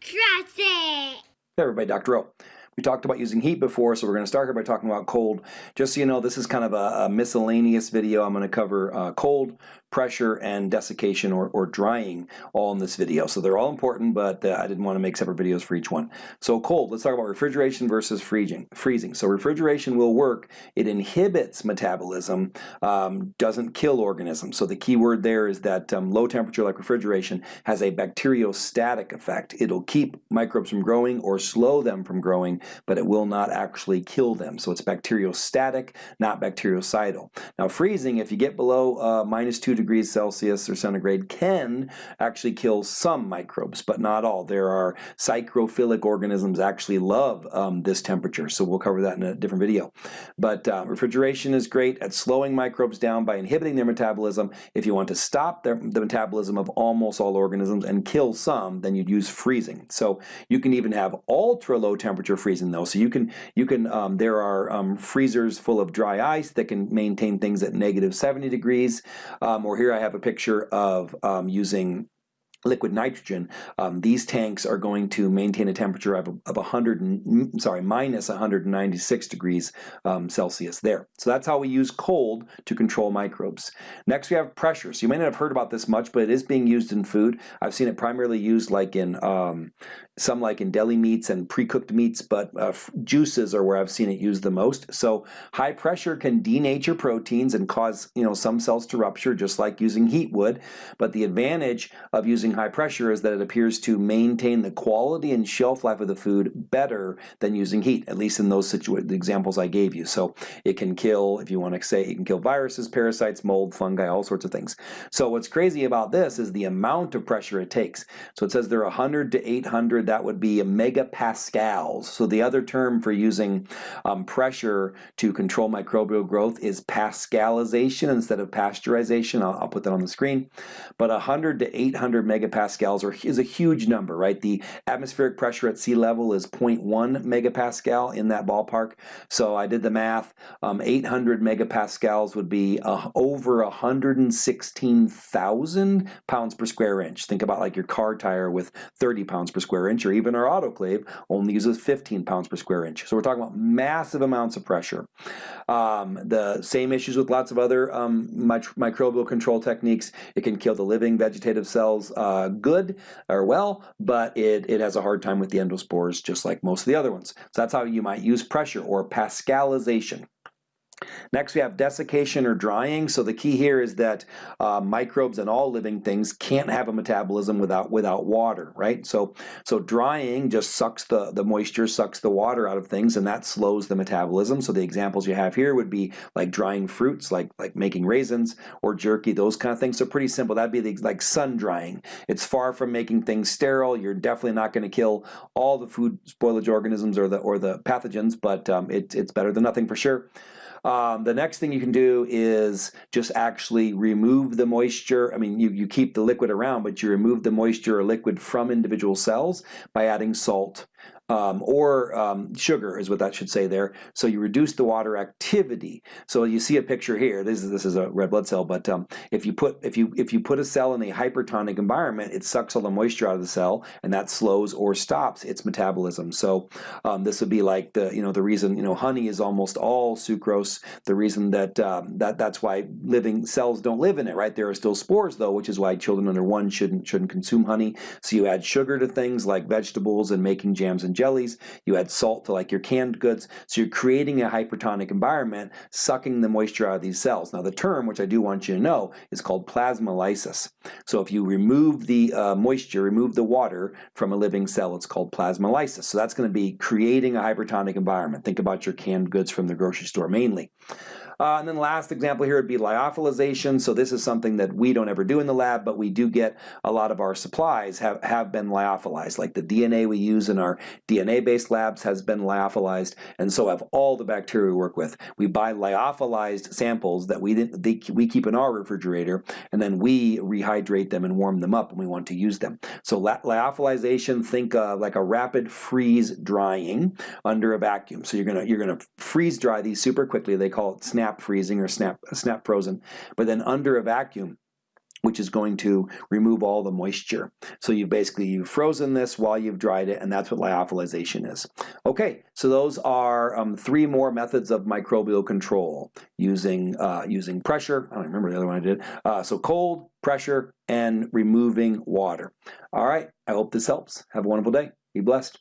Trust it. Hey everybody, Dr. O. We talked about using heat before, so we're going to start here by talking about cold. Just so you know, this is kind of a, a miscellaneous video. I'm going to cover uh, cold, pressure, and desiccation or, or drying all in this video. So they're all important, but uh, I didn't want to make separate videos for each one. So cold, let's talk about refrigeration versus freezing. freezing. So refrigeration will work. It inhibits metabolism, um, doesn't kill organisms. So the key word there is that um, low temperature like refrigeration has a bacteriostatic effect. It'll keep microbes from growing or slow them from growing, but it will not actually kill them. So it's bacteriostatic, not bactericidal. Now freezing, if you get below uh, minus 2 degrees Celsius or centigrade, can actually kill some microbes, but not all. There are psychrophilic organisms actually love um, this temperature, so we'll cover that in a different video. But uh, refrigeration is great at slowing microbes down by inhibiting their metabolism. If you want to stop their, the metabolism of almost all organisms and kill some, then you'd use freezing. So you can even have ultra low temperature freezing though. So you can, you can um, there are um, freezers full of dry ice that can maintain things at negative 70 degrees, um, or here I have a picture of um, using liquid nitrogen, um, these tanks are going to maintain a temperature of, of 100, sorry, minus 196 degrees um, Celsius there. So that's how we use cold to control microbes. Next we have pressure. So you may not have heard about this much, but it is being used in food. I've seen it primarily used like in um, some like in deli meats and pre-cooked meats, but uh, juices are where I've seen it used the most. So high pressure can denature proteins and cause you know some cells to rupture, just like using heat would. But the advantage of using high pressure is that it appears to maintain the quality and shelf life of the food better than using heat, at least in those examples I gave you. So it can kill, if you want to say, it can kill viruses, parasites, mold, fungi, all sorts of things. So what's crazy about this is the amount of pressure it takes. So it says there are 100 to 800 that would be megapascals. So the other term for using um, pressure to control microbial growth is pascalization instead of pasteurization. I'll, I'll put that on the screen. But 100 to 800 megapascals are, is a huge number, right? The atmospheric pressure at sea level is 0.1 megapascal in that ballpark. So I did the math. Um, 800 megapascals would be uh, over 116,000 pounds per square inch. Think about like your car tire with 30 pounds per square inch inch or even our autoclave only uses 15 pounds per square inch. So we're talking about massive amounts of pressure. Um, the same issues with lots of other um, microbial control techniques. It can kill the living vegetative cells uh, Uh, good or well, but it, it has a hard time with the endospores just like most of the other ones. So that's how you might use pressure or pascalization. Next we have desiccation or drying. So the key here is that uh, microbes and all living things can't have a metabolism without without water, right? So so drying just sucks the, the moisture, sucks the water out of things and that slows the metabolism. So the examples you have here would be like drying fruits, like like making raisins or jerky, those kind of things. So pretty simple. That'd be the, like sun drying. It's far from making things sterile. You're definitely not going to kill all the food spoilage organisms or the or the pathogens, but um, it, it's better than nothing for sure. Um, the next thing you can do is just actually remove the moisture. I mean, you, you keep the liquid around, but you remove the moisture or liquid from individual cells by adding salt um, or um, sugar is what that should say there. So you reduce the water activity. So you see a picture here. This is this is a red blood cell, but um, if you put if you if you put a cell in a hypertonic environment, it sucks all the moisture out of the cell, and that slows or stops its metabolism. So um, this would be like the you know the reason you know honey is almost all sucrose. The reason that um, that that's why living cells don't live in it. Right there are still spores though, which is why children under one shouldn't shouldn't consume honey. So you add sugar to things like vegetables and making jams and jellies, you add salt to like your canned goods, so you're creating a hypertonic environment, sucking the moisture out of these cells. Now the term, which I do want you to know, is called plasmolysis. So if you remove the uh, moisture, remove the water from a living cell, it's called plasmolysis. So that's going to be creating a hypertonic environment. Think about your canned goods from the grocery store mainly. Uh, and then last example here would be lyophilization. So this is something that we don't ever do in the lab, but we do get a lot of our supplies have, have been lyophilized. Like the DNA we use in our DNA-based labs has been lyophilized, and so have all the bacteria we work with. We buy lyophilized samples that we, they, we keep in our refrigerator, and then we rehydrate them and warm them up when we want to use them. So lyophilization, think uh, like a rapid freeze drying under a vacuum. So you're gonna you're gonna freeze dry these super quickly. They call it snap snap freezing or snap, snap frozen, but then under a vacuum, which is going to remove all the moisture. So you basically, you've frozen this while you've dried it, and that's what lyophilization is. Okay, so those are um, three more methods of microbial control using, uh, using pressure, I don't remember the other one I did, uh, so cold, pressure, and removing water. All right, I hope this helps. Have a wonderful day. Be blessed.